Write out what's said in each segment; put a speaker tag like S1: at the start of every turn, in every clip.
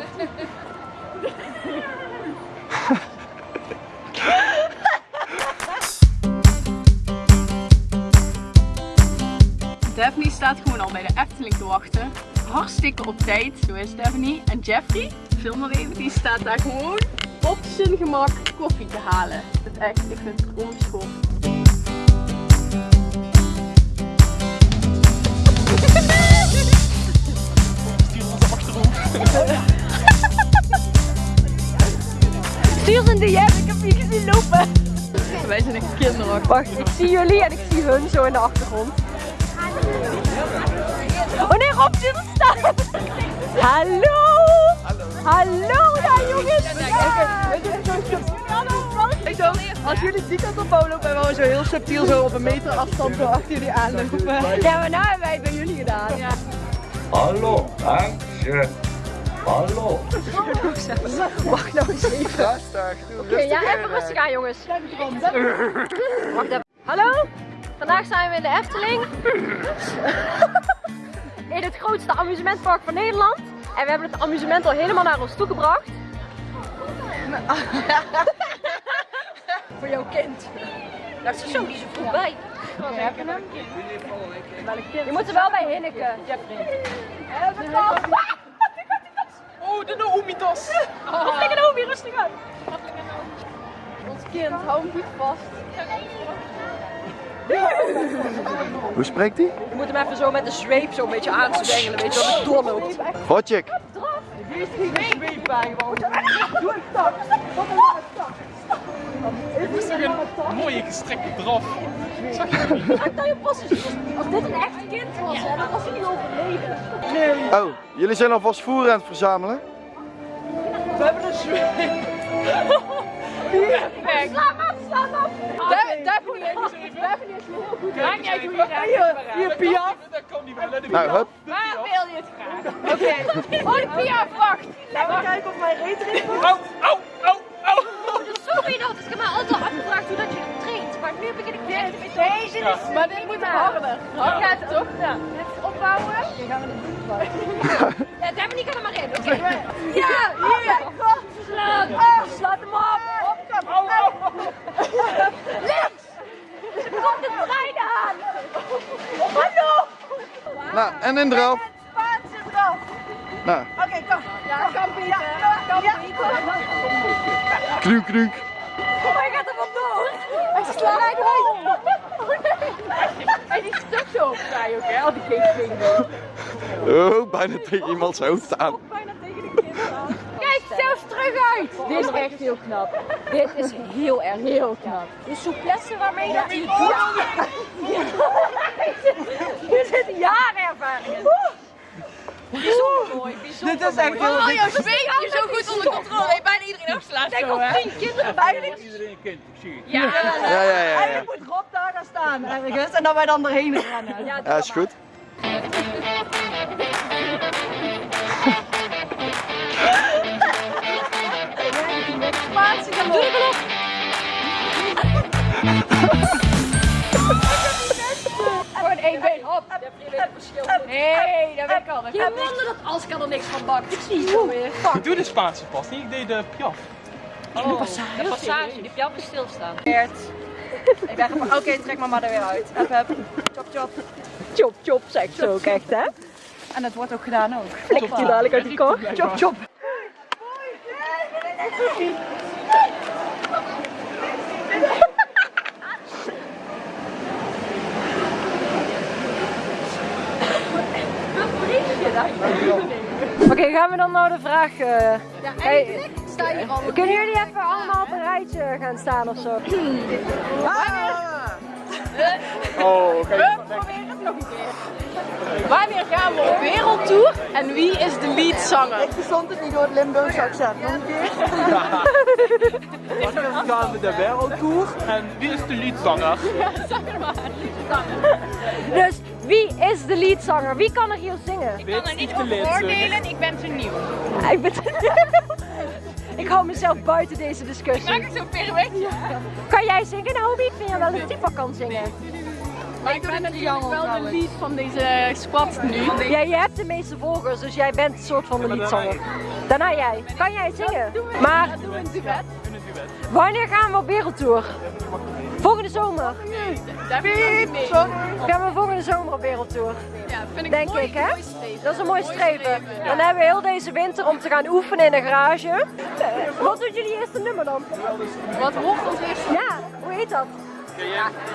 S1: Daphne staat gewoon al bij de Efteling te wachten. Hartstikke op tijd. Zo is Daphne. En Jeffrey, film maar even, die staat daar gewoon op zijn gemak koffie te halen. Het echt, ik vind het.
S2: Een DM, ik heb je gezien lopen.
S1: Wij zijn echt kinderachtig.
S2: Wacht, ik zie jullie en ik zie hun zo in de achtergrond. Oh nee, Rob zit er staan. Hallo. Hallo daar jongens.
S3: Ik zo, als jullie die kant op lopen, en we zo heel subtiel zo op een meter afstand zo achter jullie aanlopen.
S2: Ja, maar nou hebben wij het bij jullie gedaan. Ja.
S4: Hallo, dankje. Hallo.
S2: Wacht nou eens even.
S4: Rustig,
S2: Oké, ja, even rustig aan jongens. Wacht even. Hallo, vandaag zijn we in de Efteling. In het grootste amusementpark van Nederland. En we hebben het amusement al helemaal naar ons toe gebracht.
S3: Voor jouw kind.
S2: Dat is zo, die is er vroeg bij. Je moet er wel bij hinniken.
S3: Oh, de Noomitas.
S2: Wat flikker nou weer rustig uit.
S1: Ons kind, hou hem goed vast.
S4: Hoe spreekt hij?
S2: Je moet hem even zo met de zweep zo een beetje aanzwengelen, weet je, dat het doorloopt.
S4: Hotjik.
S3: Die is geen zweep bij gewoon.
S5: Het is toch een mooie gestrekte draf. Zag je?
S2: Kijk naar je passen. Als dit een echt kind was, hè, dan was hij niet overleden.
S4: Oh, jullie zijn alvast voer aan het verzamelen?
S3: We hebben een zweep.
S2: Sla hem af, sla af.
S1: Daphne is Daphne is heel goed. Maakt niet uit hoe je gaat.
S3: hier Pia.
S5: Dat kan niet meer. Hem
S4: Nou, hup.
S1: Waar wil je het graag?
S3: Oké,
S1: Oh, de Pia, wacht.
S3: laten we kijken of mijn reet erin komt.
S5: Au, au, au, au.
S2: Sorry dat, is mij altijd al afgevraagd hoe dat je het traint. Maar nu begin ik een beetje...
S1: Deze is, maar dit moet harder. Hard gaat het toch? Ja. Dit is opbouwen.
S3: Dan gaan we het doen.
S2: Ja, daar ben ik er maar in. Oké.
S1: Ja, hier.
S2: Slaat. Slaat hem op.
S5: Au, au.
S2: Links. Er komt de trein aan. Hallo.
S4: Nou, en in draf.
S3: Spaanse draf.
S4: Nou,
S3: Oké, kom.
S1: Ja, kan Pieter.
S3: Kan
S1: Ja.
S4: kruik, kruik.
S2: Oh, hij gaat er vandoor.
S1: Hij slaat uit. En die stuk zo opzij ook, hè? Al die geestdingen.
S4: Oh, bijna tegen iemands hoofd aan.
S2: Uit. Dit is echt heel knap. Dit is heel erg heel knap. De souplesse waarmee dat hij het doet. Hier zit jaren ervaring in. Bijzonder mooi, bijzonder
S3: Dit is echt heel
S1: Oh,
S3: dik.
S1: je zweet je zo goed onder controle. Heeft bijna iedereen afslaat
S2: Denk
S1: zo,
S2: op
S1: hè?
S2: tien kinderen bij.
S5: Iedereen kent, ik zie het.
S1: Ja.
S4: Ja, ja, ja. ja.
S3: Eigenlijk moet Rob daar gaan staan ergens en dat wij dan erheen rennen.
S2: Ja,
S4: Ja, is goed.
S1: Nee, dat weet ik al.
S2: Geen wonder dat Aska er niks van bakt. Ik zie het zo weer.
S5: Ik doe de Spaanse pas niet, ik deed de Piaf.
S2: De passage, die Piaf is stilstaan.
S3: Ik dacht oké, trek maar maar er weer uit. Hup, hup. Chop, chop.
S2: Chop, chop, zegt ze ook echt, hè?
S3: En dat wordt ook gedaan ook.
S2: Flikt je dadelijk uit die kar.
S3: Chop, chop.
S2: Oké, gaan we dan naar de vraag. eh,
S1: Ja,
S2: hey,
S1: eigenlijk sta je al.
S2: kunnen jullie even allemaal op een rijtje gaan staan of zo?
S4: Oh.
S1: We proberen het nog een keer. Wanneer gaan we op wereldtour en wie is de leadzanger?
S3: Ik verstond het niet door het Limburgs accent. Nog een keer.
S5: Wanneer gaan we de wereldtour en wie is de liedzanger?
S2: Dus wie is de leadzanger? Wie kan er hier zingen?
S1: Ik kan er niet over oordelen, ik ben te nieuw.
S2: Ik ben. Ik hou mezelf buiten deze discussie.
S1: Maak het zo.
S2: Kan jij zingen, Naomi? Ik vind jij wel een type kan zingen.
S1: Maar ik ben natuurlijk wel de lead van deze squad nu.
S2: Ja, jij hebt de meeste volgers, dus jij bent een soort van de leadzanger. Daarna jij. Kan jij zingen? Maar
S1: Doe een duet.
S2: wanneer gaan we op wereldtour? Volgende zomer.
S1: Daar.
S2: Gaan we volgende zomer op wereldtour?
S1: Ja, vind ik
S2: Denk
S1: mooi,
S2: ik, hè?
S1: mooi streven.
S2: Dat is een mooi streven. Dan hebben we heel deze winter om te gaan oefenen in de garage. Wat doet jullie eerste nummer dan?
S1: Wat wordt ons eerste?
S2: Ja, hoe heet dat?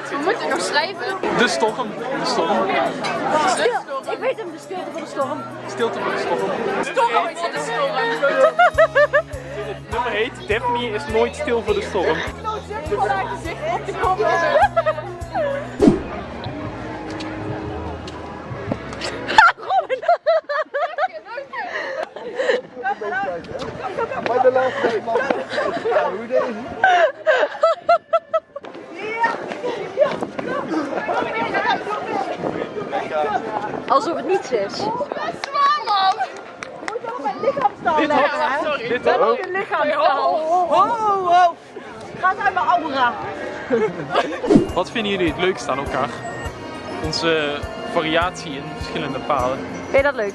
S1: We moeten nog schrijven.
S5: De storm. De storm.
S2: Stil. Ik weet hem, de stilte van de storm.
S5: Stilte voor de storm.
S1: Storm voor de storm.
S5: Nummer heet Daphne is nooit stil voor de storm.
S4: Deze?
S2: Alsof het niets is.
S1: Zwaar man.
S5: Dit had, dit had,
S4: Oh,
S3: Wow, wow. Gaat uit mijn aura.
S5: Wat vinden jullie het leukst aan elkaar? Onze variatie in verschillende paden.
S2: Vind je dat leuk?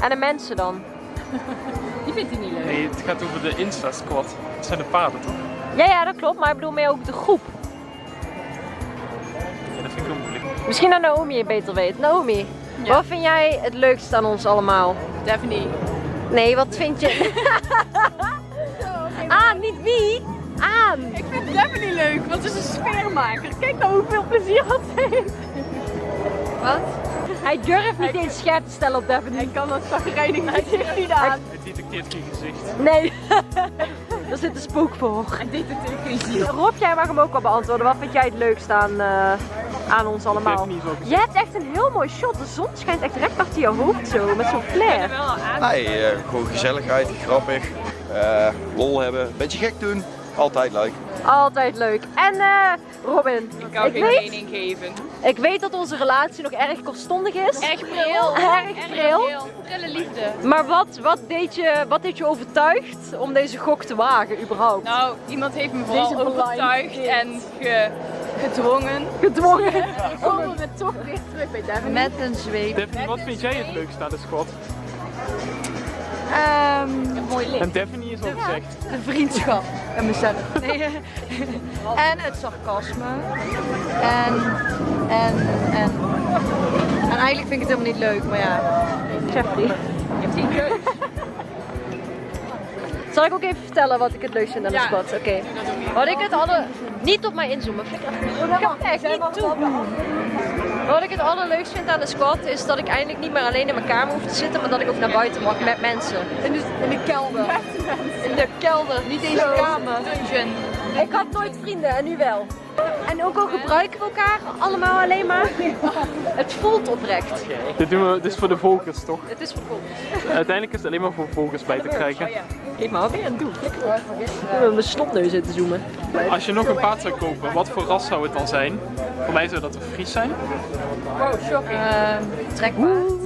S2: En de mensen dan?
S1: Die vindt hij niet leuk.
S5: Nee, het gaat over de Insta Squad. Dat zijn de paden toch?
S2: Ja, ja, dat klopt. Maar ik bedoel meer ook de groep.
S5: Ja, dat vind ik wel moeilijk.
S2: Misschien dat Naomi het beter weet. Naomi,
S1: Ja.
S2: wat vind jij het leukst aan ons allemaal?
S1: Daphne.
S2: Nee, wat vind je? Aan, niet wie? Aan.
S1: Ik vind Daphne leuk, want ze is een sfeermaker. Kijk nou hoeveel plezier dat heeft. Wat?
S2: Hij durft niet eens scherp te stellen op Daphne.
S1: Hij kan dat zagrijnig gezicht niet aan.
S5: Het detecteert geen gezicht.
S2: Nee. Daar zit een spook voor.
S1: Hij deed het tegen geen ziel.
S2: Rob, jij mag hem ook wel beantwoorden. Wat vind jij het leukst aan, eh, aan ons allemaal? Je hebt echt een heel mooi shot. De zon schijnt echt recht achter je hoofd zo, met zo'n flare.
S4: Nee, eh, gewoon gezelligheid, grappig, eh, lol hebben, beetje gek doen, altijd leuk.
S2: Altijd leuk. En eh, Robin,
S1: Ik kan geen
S2: weet,
S1: mening geven.
S2: ik weet dat onze relatie nog erg kortstondig is.
S1: Erg pril.
S2: Erg pril.
S1: Prille liefde.
S2: Maar wat, wat, deed je, wat deed je overtuigd om deze gok te wagen überhaupt?
S1: Nou, iemand heeft me vooral
S2: Deze blind
S1: overtuigd en ge, gedwongen.
S2: Gedwongen.
S1: Komen we toch weer terug bij Daphne.
S3: Met een zweep.
S5: Daphne, wat vind jij het leukst aan de squad?
S3: Ehm,
S1: mooi licht.
S5: En Daphne is al gezegd.
S3: de vriendschap en mezelf. Nee. En het sarcasme. En, en, en. En eigenlijk vind ik het helemaal niet leuk, maar ja.
S2: Jeffrey.
S1: Je hebt die keus.
S2: Zal ik ook even vertellen wat ik het leukst vind aan de
S1: Ja.
S2: squad? Oké. Wat ik het alle... Niet op mij inzoomen. Flikker even. Ik ga echt niet toe. Wat ik het allerleukst vind aan de squad is dat ik eindelijk niet meer alleen in mijn kamer hoef te zitten, maar dat ik ook naar buiten mag met mensen.
S3: In de, in de kelder. In de kelder, niet in de kamer.
S1: Dungeon.
S2: Ik had nooit vrienden en nu wel. En ook al gebruiken we elkaar allemaal alleen maar, het voelt oprecht.
S5: Dit doen we dus voor de volgers toch?
S2: Het is vervolgd.
S5: Uiteindelijk is het alleen maar voor volgers bij te krijgen.
S2: Geef maar, wat ben je aan het doen? Ik heb mijn snotneus in te zoomen.
S5: Als je nog een paard zou kopen, wat voor ras zou het dan zijn? Voor mij zou dat een Fries zijn.
S1: Wow, shocking.
S3: Ehm, trekpaard.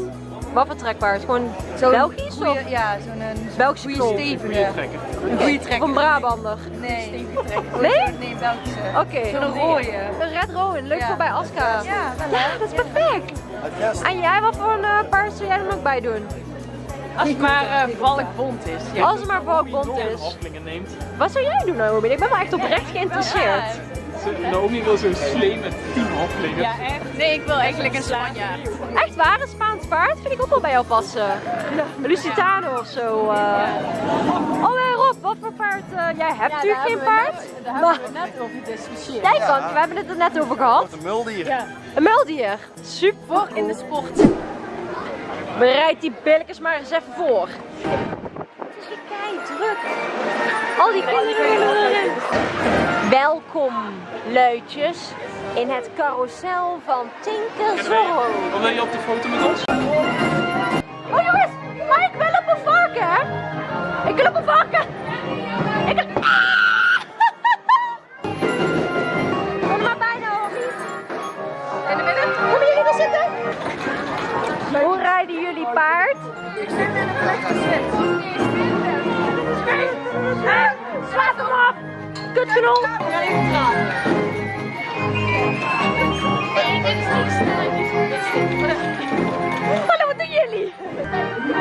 S2: Wat voor trekpaard? Gewoon Belgisch
S3: goeie-
S2: of
S3: Ja, zo'n een
S2: Belgische
S3: goede stevige. Een goede trekker.
S2: een Brabander?
S3: Nee.
S2: Nee?
S3: Nee, Belgische.
S2: Oké.
S3: Zo'n rode.
S2: Een Red Rowan, leuk
S3: Ja.
S2: voor bij Aska.
S3: Ja, wel
S2: Ja, dat is perfect. En jij, wat voor een eh, paard zou jij er nog bij doen?
S1: Als het maar uh, valkbond is. Ja.
S2: Als het maar valkbond is.
S5: neemt.
S2: Wat zou jij doen, Naomi? Ik ben wel echt oprecht geïnteresseerd.
S5: Naomi wil zo'n slee met 10 halflingen.
S1: Ja, echt. Nee, ik wil eigenlijk een Spanjaard.
S2: Echt waar, een Spaans paard vind ik ook wel bij jou passen. Een Lusitano of zo. eh. Oh, en Rob, wat voor paard? eh, jij hebt natuurlijk geen paard.
S1: Daar
S2: Maar
S1: hebben we net over gediscussieerd.
S2: jij kan, we hebben het er net over gehad.
S4: Een muldier.
S2: Een muildier. Super.
S1: Voor in de sport.
S2: Bereid die billetjes maar eens even voor. Het is hier kei druk. Al die kinderen willen erin. Welkom, luidjes, in het carousel van Tinker Zorro.
S5: Of wil je op de foto met ons?
S2: Oh jongens, maar ik wil op een varken, hè? Ik wil op een varken. Ik wil... Ah! Kom er maar bij, Naomi. In de midden. Komen jullie wel zitten? Hoe rijden jullie paard? Ik zit in een plek gezet. Kutgenol! Hallo, wat doen jullie?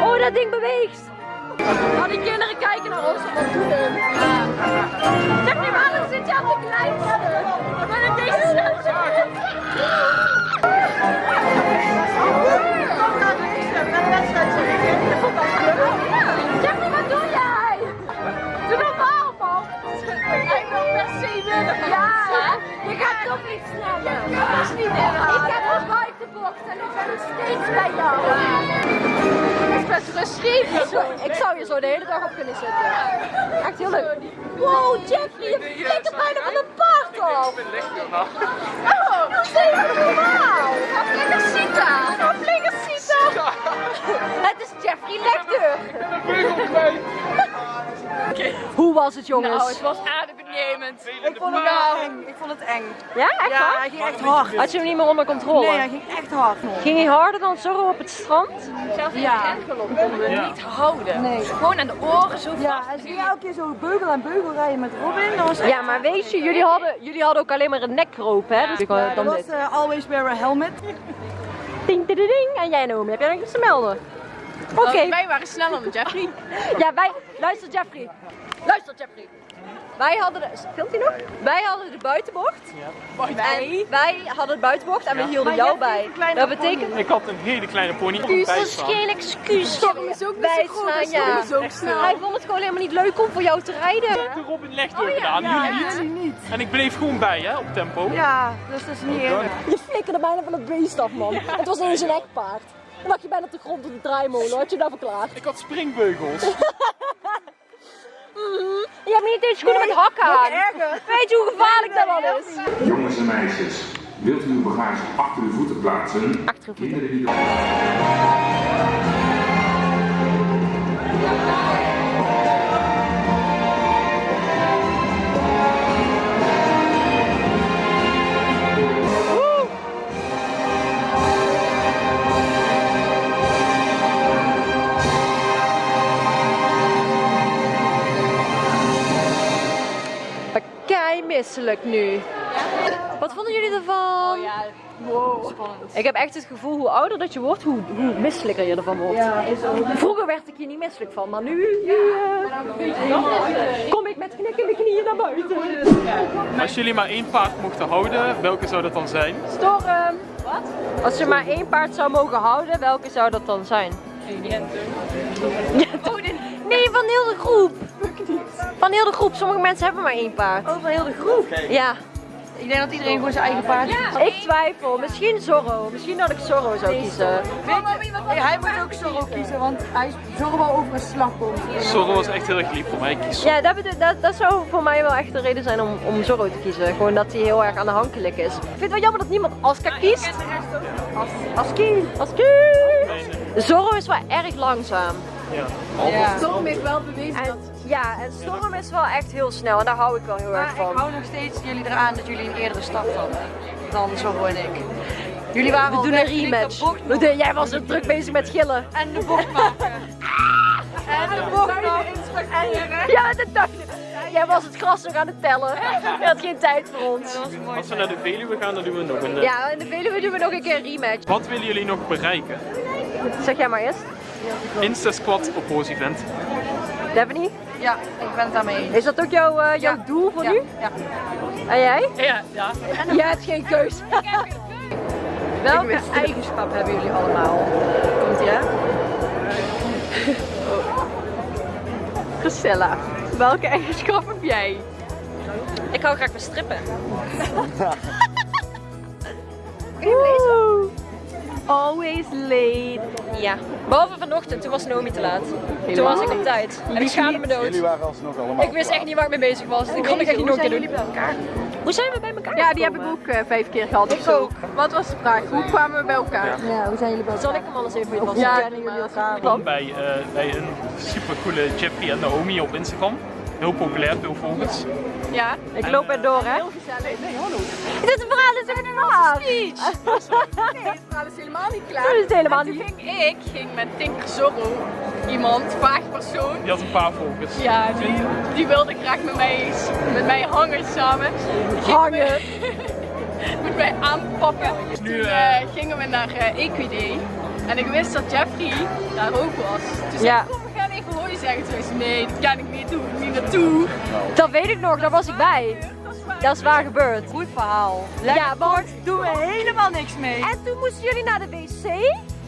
S2: Oh, dat ding beweegt! Al die kinderen kijken naar ons wat doen hun? Zeg nu waarom zit je aan de kleinste? Maar in deze Jeffrey, se winnen. Ja, je gaat toch niet sneller. Dat is niet inhalen. Ik heb een buitenbocht en ik ben nog steeds bij jou. Het is best rustig. Ik zou hier zo de hele dag op kunnen zitten. Echt heel leuk. Wow, Jeffrey, je flikkert bijna van een paard af. Oh, dat is even normaal. Zitten. Ga flikker zitten. Het is Jeffrey Lecter. Hoe was het jongens?
S1: Nou, het was adembenemend.
S3: Ik vond het eng. Ik vond het eng.
S2: Ja, echt
S3: Ja,
S2: waar?
S3: hij ging echt hard.
S2: Had je hem niet meer onder controle?
S3: Nee, hij ging echt hard nog.
S2: Ging hij harder dan Zorro op het strand?
S1: Zelfs in
S3: Ja.
S1: de konden we
S5: Ja.
S1: niet houden.
S3: Nee.
S1: Gewoon aan de oren zo
S3: Ja,
S1: vast.
S3: en ze ging elke keer zo beugel en beugel rijden met Robin. Dat was echt-
S2: Ja, maar weet je, jullie hadden, jullie hadden ook alleen maar een nekroop, hè? Dus
S3: Ja,
S2: dan
S3: dat was eh, always wear a helmet.
S2: Ding, ding, ding. En jij Naomi, heb jij nog iets te melden? Oké.
S1: Oh, wij waren sneller dan Jeffrey.
S2: Ja, wij... Luister Jeffrey. Luister Jeffrey. Wij hadden de... Filmt hij nog? Wij hadden de buitenbocht. En wij hadden de buitenbocht en we hielden jou bij. Dat betekent...
S5: Ik had een hele kleine pony. op
S2: Excuus, dat is geen excuus.
S1: Storm is ook niet zo groot,
S2: ja.
S1: ook snel.
S2: Hij vond het gewoon helemaal niet leuk om voor jou te rijden.
S5: De Robin legt door gedaan, jullie niet.
S3: Jullie niet.
S5: En ik bleef gewoon bij, hè, op tempo.
S3: Ja, dus dat is niet eerlijk.
S2: Je flikkerde bijna van het beest af, man. Het was een ekpaard. Dan lag je bijna op de grond op de draaimolen. Had je dat verklaard?
S5: Ik had springbeugels.
S2: Je hebt niet eens schoenen met hakken aan. Weet je hoe gevaarlijk dat wel is?
S6: Jongens en meisjes, wilt u uw bagage achter uw voeten plaatsen?
S2: Achter uw voeten.
S6: Kinderen die
S2: misselijk nu. Wat vonden jullie ervan?
S1: Oh ja, wow.
S2: Ik heb echt het gevoel, hoe ouder dat je wordt, hoe, hoe misselijker je ervan wordt. Vroeger werd ik hier niet misselijk van, maar nu, eh, kom ik met knikkende knieën naar buiten.
S5: Als jullie maar één paard mochten houden, welke zou dat dan zijn?
S2: Storm! Wat? Als je maar één paard zou mogen houden, welke zou dat dan zijn? Nee, van heel de groep. Van heel de groep. Sommige mensen hebben maar één paard.
S3: Over heel de groep.
S2: Ja.
S3: Ik denk dat iedereen gewoon zijn eigen paard heeft.
S2: Ik twijfel. Misschien Zorro. Misschien dat ik Zorro zou kiezen.
S3: Hij moet ook Zorro kiezen, want hij is Zorro wel over een slag komt.
S5: Zorro was echt heel erg lief voor mij. Ik kies
S2: Ja, dat, bedoel- dat, dat zou voor mij wel echt de reden zijn om, om Zorro te kiezen. Gewoon dat hij heel erg aanhankelijk is. Ik vind het wel jammer dat niemand Aska kiest. Aski. Aski. Zorro is wel erg langzaam.
S5: Ja.
S1: Storm heeft wel bewezen
S2: En,
S1: dat...
S2: ja, en Storm is wel echt heel snel en daar hou ik wel heel erg
S3: Maar ik
S2: van.
S3: hou nog steeds jullie eraan dat jullie een eerdere start hadden dan Zorro en ik. Jullie waren
S2: We
S3: al
S2: doen een
S3: de
S2: rematch. doen- jij was zo druk bezig met gillen.
S3: En de bocht maken. En de bocht maken.
S2: Ja, dacht ik. Jij was het gras nog aan het tellen. Je had geen tijd voor ons.
S5: Als we naar de Veluwe gaan, dan doen we nog een... eh,
S2: Ja, in de Veluwe doen we nog een keer een rematch.
S5: Wat willen jullie nog bereiken?
S2: Zeg jij maar eerst.
S5: Insta Squad Oppose Event.
S2: Daphne,
S3: Ja, ik ben het daarmee eens.
S2: is dat ook jouw, eh, jouw
S3: Ja.
S2: doel voor
S3: Ja,
S2: nu?
S3: ja.
S2: En jij?
S5: Ja, ja.
S2: Jij hebt geen keus. Welke eigenschap hebben jullie allemaal? Komt ie, hè?
S1: Priscilla, welke eigenschap heb jij?
S2: Ik hou graag van strippen.
S1: Always late.
S2: Ja. Behalve vanochtend, toen was Naomi te laat. Toen was ik op tijd. En ik schaamde me dood.
S4: Jullie waren alsnog allemaal.
S2: Ik wist echt niet waar ik mee bezig was. Ik kon ik echt niet nog een keer doen. Hoe zijn we bij elkaar
S1: Ja, die heb ik ook eh, vijf keer gehad
S2: Ik ook.
S1: Wat was de vraag? Hoe kwamen we bij elkaar?
S3: Ja, hoe zijn jullie bij
S2: Zal ik hem anders even voor je vast?
S1: Ja,
S3: jullie elkaar?
S5: Kom bij, eh, bij een supercoole Jeffrey en Naomi op Instagram. Heel populair, veel volgers.
S1: Ja.
S2: Ik loop er door, hè?
S1: Heel gezellig. Nee, hallo.
S2: Dit verhaal is echt waar.
S1: Nee, het verhaal is helemaal niet klaar.
S2: Dat is helemaal niet.
S1: ging ik, ging met Tinker Zorro, iemand, vaag persoon.
S5: Die had een paar volgers.
S1: Ja, die, die wilde graag met mij, met mij hangen samen.
S2: Hangen.
S1: me- met mij aanpakken. Toen
S5: Nu, eh,
S1: eh, gingen we naar eh Equiday. En ik wist dat Jeffrey daar ook was. Toen zei
S2: Ja.
S1: ik, hooien zeggen zoiets, nee, dat kan ik niet doen, niet naartoe.
S2: Dat weet ik nog, daar was ik bij. Dat is waar gebeurd. Goed verhaal. Ja, want
S3: doen we helemaal niks mee.
S2: En toen moesten jullie naar de wc.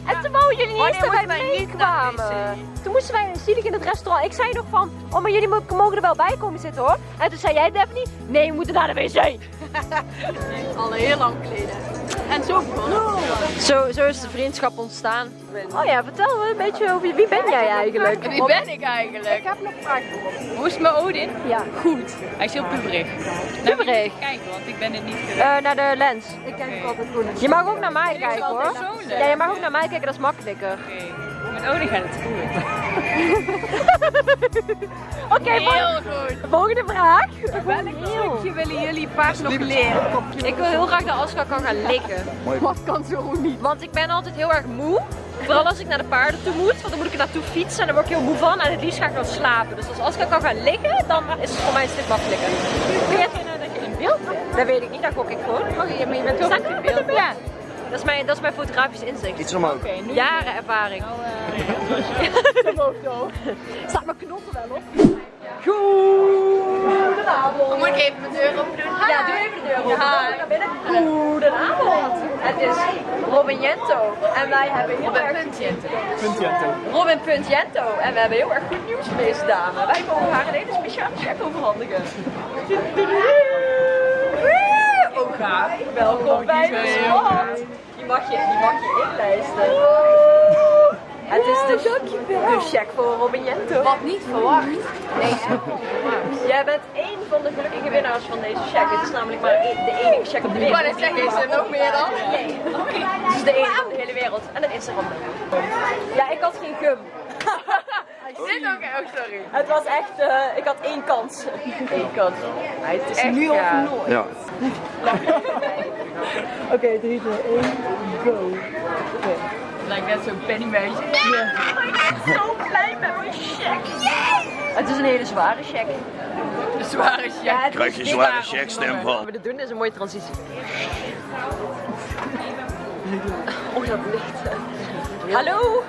S2: En toen wouden jullie niet eens dat wij meekwamen. Toen moesten wij zielig in het restaurant. Ik zei nog van, oh maar jullie mo- mogen er wel bij komen zitten hoor. En toen zei jij Daphne, nee we moeten naar de wc.
S1: Al heel lang geleden. En zo begonnen.
S2: Zo, zo is de vriendschap ontstaan. Oh ja, vertel me een beetje over wie ben jij eigenlijk?
S1: Wie ben ik eigenlijk?
S2: Ik heb nog vragen.
S1: Hoe is met Odin?
S2: Ja,
S1: Goed. Hij is heel puberig.
S2: puberig.
S1: Kijk, want ik ben het niet.
S2: Eh, naar de lens. Ik kijk altijd goed. Je mag ook naar mij kijken hoor. Ja, je mag ook naar mij kijken, dat is makkelijker.
S1: Met Odin gaat het goed.
S2: Oké,
S1: Heel goed.
S2: volgende vraag.
S1: Welk trucje willen jullie paars nog leren?
S2: Ik wil heel graag dat Aska kan gaan likken.
S1: Wat kan zo niet?
S2: Want ik ben altijd heel erg moe. Vooral als ik naar de paarden toe moet, want dan moet ik er naartoe fietsen en dan word ik heel moe van en het liefst ga ik dan slapen. Dus als Aska kan gaan liggen, dan is het voor mij een stuk makkelijker. Kun je dat je in beeld bent? Dat weet ik niet, dat gok ik gewoon. Oh, je, maar je bent toch in beeld? Ja. Dat is mijn, dat is mijn fotografisch inzicht.
S4: Iets omhoog.
S2: Jaren ervaring. Staat mijn knotten wel op? Goedenavond.
S1: Moet ik even mijn deur open doen?
S2: Ja, doe even de deur open. Dan naar binnen. Goedenavond. Het is Robin Jento. En wij hebben heel erg... Robin Puntjento. En we hebben heel erg goed nieuws voor deze dame. Wij mogen haar een hele speciale check overhandigen. Welkom bij de squad. Die mag je, die mag je inlijsten. Het is de, de check voor Robin Jento.
S1: Wat niet verwacht. Nee,
S2: Jij bent één van de gelukkige winnaars van deze check. Het is namelijk maar één- de enige check op de
S1: ik
S2: wereld.
S1: net zeggen, is er nog meer dan?
S2: Nee. Het is de enige van de hele wereld. En het Instagram. Ja, ik had geen gum.
S1: Dit ook, oh sorry.
S2: Het was echt, eh, ik had één kans. Eén kans. Maar het is nu of nooit.
S4: Ja.
S2: Oké, 3, 2, 1, go.
S1: Lijkt net zo'n pennymeisje.
S2: Ik ben zo blij met mijn check. Het is een hele zware check.
S1: Een zware check.
S2: Ja,
S4: Krijg je
S2: dik.
S4: zware checkstempel.
S2: Wat we dit doen is een mooie transitie. Oh, dat licht. Hallo,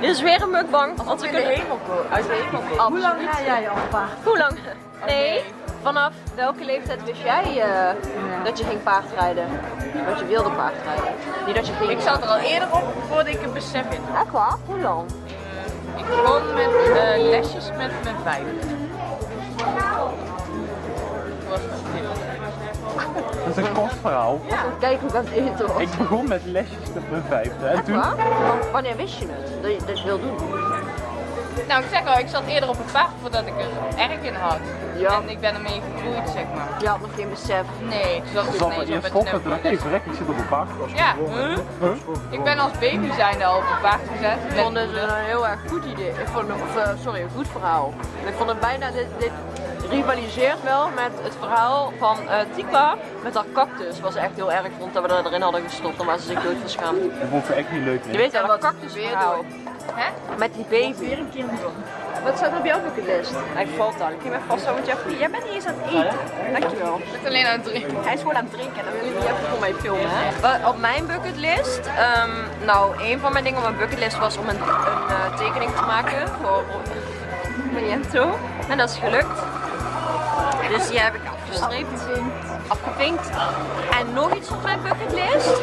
S2: dit is weer een mukbang. Want we kunnen
S1: hemel komen. Uit de hemel komen.
S2: Hoe lang ga jij al paard? Hoe lang? Nee, vanaf welke leeftijd wist jij eh, dat je ging paardrijden? Dat je wilde paardrijden? Niet dat je ging.
S1: Ik zat er al eerder op voordat ik het besef in.
S2: Echt waar? Hoe lang?
S1: Ik begon met eh, lesjes met mijn vijf. Was het
S5: Dat is een kort verhaal.
S2: Kijk hoe ik aan het eten was.
S5: Ik begon met lesjes mijn vijfde. En
S2: Echt
S5: toen
S2: waar? Wanneer wist je het? Dat je dat wil doen?
S1: Nou, ik zeg al, ik zat eerder op het paard voordat ik er erg in had.
S2: Ja.
S1: En ik ben ermee gegroeid, zeg maar.
S2: Je had nog geen besef.
S1: Nee, zat ik
S5: zat
S1: ineens
S5: er
S1: op het
S5: dacht ik, even rek, ik zit op een paard.
S1: Ja, huh? ik ben als baby zijnde al op het paard gezet.
S2: Ik vond het een heel erg goed idee. Ik vond het, of, eh, sorry, een goed verhaal. Ik vond het bijna, dit, dit rivaliseert wel met het verhaal van eh Tika met haar cactus. Was echt heel erg vond dat we er erin hadden gestopt, omdat ze zich dood van schaamde.
S5: Dat vond ik echt niet leuk.
S2: Je weet wel, dat cactus
S1: weer
S2: verhaal.
S1: Hè?
S2: Met die baby. Wat staat er op jouw bucketlist? Hij valt al. Ik ga hem even vasthouden, Jeffrey. Jij bent niet eens aan het eten. Dankjewel.
S1: Ik ben alleen aan het drinken.
S2: Hij is gewoon aan het drinken en dan wil ik niet even voor mij filmen. Hè? Wat Op mijn bucketlist, ehm, nou, een van mijn dingen op mijn bucketlist was om een, een eh, tekening te maken voor Maniento. En dat is gelukt. Dus die heb ik afgestreept. Afgevinkt. En nog iets op mijn bucketlist.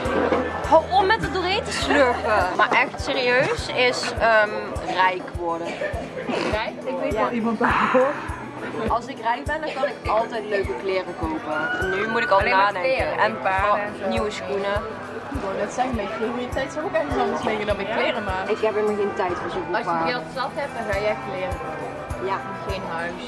S2: Hou om met het doorheen te slurpen. Maar echt serieus is ehm, rijk worden.
S1: Rijk?
S2: Ik weet wel iemand daarvoor. Als ik rijk ben, dan kan ik altijd leuke kleren kopen. En nu moet ik al nadenken. en
S1: paarden zo.
S2: nieuwe schoenen.
S1: Ik wou net zeggen, mijn prioriteit zou ook ergens anders liggen dan mijn kleren maken.
S2: Ik heb helemaal geen tijd voor zo'n
S1: Als je geld zat hebt, dan ga jij kleren kopen.
S2: Ja,
S1: Geen huis.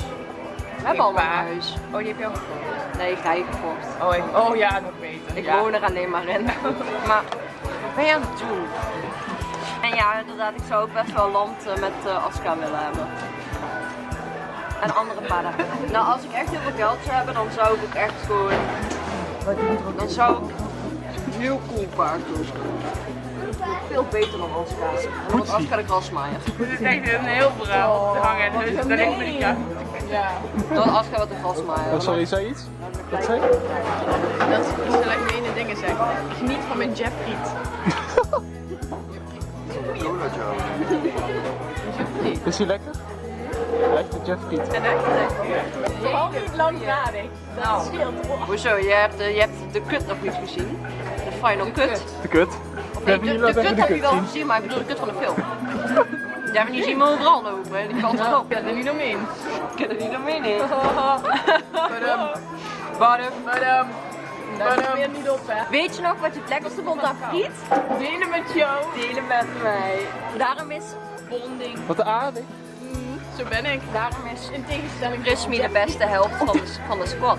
S2: We hebben al een huis.
S1: Oh, die heb je al gekocht?
S2: Nee, ga je gekocht.
S1: Oh, ik- oh ja, nog beter.
S2: Ik
S1: ja.
S2: woon er alleen maar in. Maar wat ben je aan het doen? En ja, inderdaad, ik zou ook best wel land eh, met eh Aska willen hebben. En andere paarden. Nou, als ik echt heel veel geld zou hebben, dan zou ik ook echt gewoon... Dan zou ik een heel cool paard doen. Veel beter dan Aska. Want Aska de grasmaaier.
S1: Dit is echt een heel verhaal te hangen. Dus daar ligt me niet aan. Ja.
S2: Dan Aska wat de grasmaaier.
S5: Oh, sorry, zei iets? Wat zei je?
S1: Dat is gelijk de ene dingen zeggen. Geniet van mijn Jeffriet.
S5: Is hij lekker? Echte Jeffriet.
S2: En echt?
S1: Vooral niet langdradig. Dat
S2: Nou. Hoezo? Je hebt, de, je hebt de kut nog niet gezien. De final cut.
S5: De kut.
S2: Of nee,
S5: Hebben
S2: de, de
S5: dat
S2: kut
S5: de
S2: heb je
S5: kut
S2: wel
S5: zien?
S2: gezien, maar ik bedoel de kut van de film. Ja, maar die zien we overal lopen. Die valt erop.
S1: Ik kan er niet omheen.
S2: Ik kan er niet omheen in.
S1: Badum.
S2: Badum.
S1: Badum. Niet op, hè.
S2: Weet je nog wat je het lekkerste vond aan friet?
S1: Delen met jou.
S2: Delen met mij. Daarom is
S1: Bonding.
S5: Wat aardig.
S1: Zo ben ik.
S2: Daarom is
S1: In tegenstelling
S2: Rismi de beste helft van de, van de squad.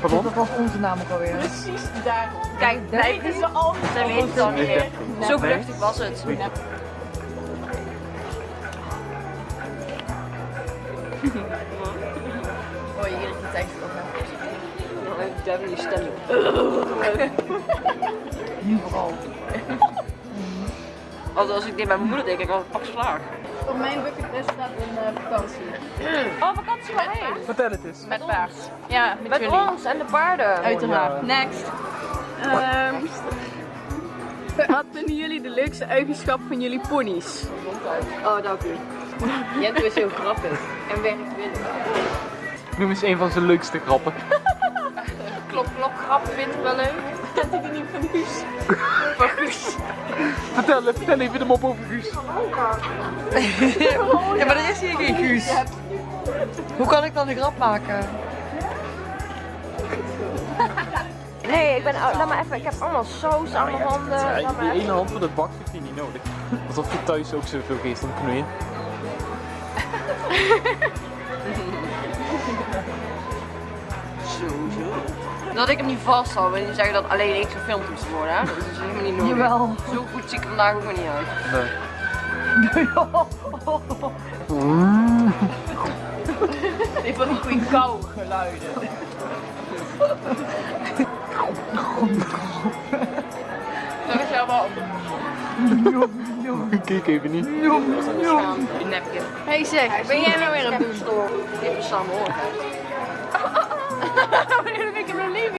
S5: Pardon?
S3: Dat was onze naam ook alweer.
S1: Precies daarom.
S2: Kijk, blijf
S1: Weten ze al.
S2: Zij weten het al niet meer.
S1: Nee.
S2: Zo vluchtig was het.
S1: Oh, je iedere keer tekst op, hè.
S2: Devin die stem.
S3: Nu vooral.
S2: Als, als ik dit bij mijn moeder denk, ik al pak slaag.
S1: Op mijn bucketlist staat een eh, vakantie.
S2: Oh, vakantie waarheen?
S5: Vertel het eens.
S1: Met paard. Ja, met,
S2: Met
S1: jullie.
S2: ons en de paarden.
S1: Uiteraard. Next. Ehm wat vinden jullie de leukste eigenschap van jullie ponies?
S2: Oh, dank u. Jento is heel grappig. En werkwillig.
S5: Noem eens een van zijn leukste grappen.
S2: Klop, klop, grap vind ik wel leuk.
S1: Kent u die niet van Guus?
S2: Van Guus.
S5: Vertel, vertel even de mop over Guus.
S3: Ja, maar er is hier geen Guus. Hoe kan ik dan een grap maken?
S2: Nee, ik ben. laat maar even. Ik heb allemaal saus aan mijn handen.
S5: Ja, die ene hand voor dat bak heeft hij niet nodig. Alsof je thuis ook zoveel geest aan het knoeien.
S2: Zo, zo. Dat ik hem niet vast had, want die zeggen dat alleen ik gefilmd moest worden. Hè? Dat is helemaal niet nodig.
S3: Jawel.
S2: Zo goed zie ik er vandaag ook maar niet uit.
S5: Nee.
S1: Die van die goede kou geluiden. Dat is jou wel
S5: Kijk even niet.
S1: een napkin. Hey zeg, ben jij nou weer het doen?
S2: Dit is samen hoor.
S1: Heb ik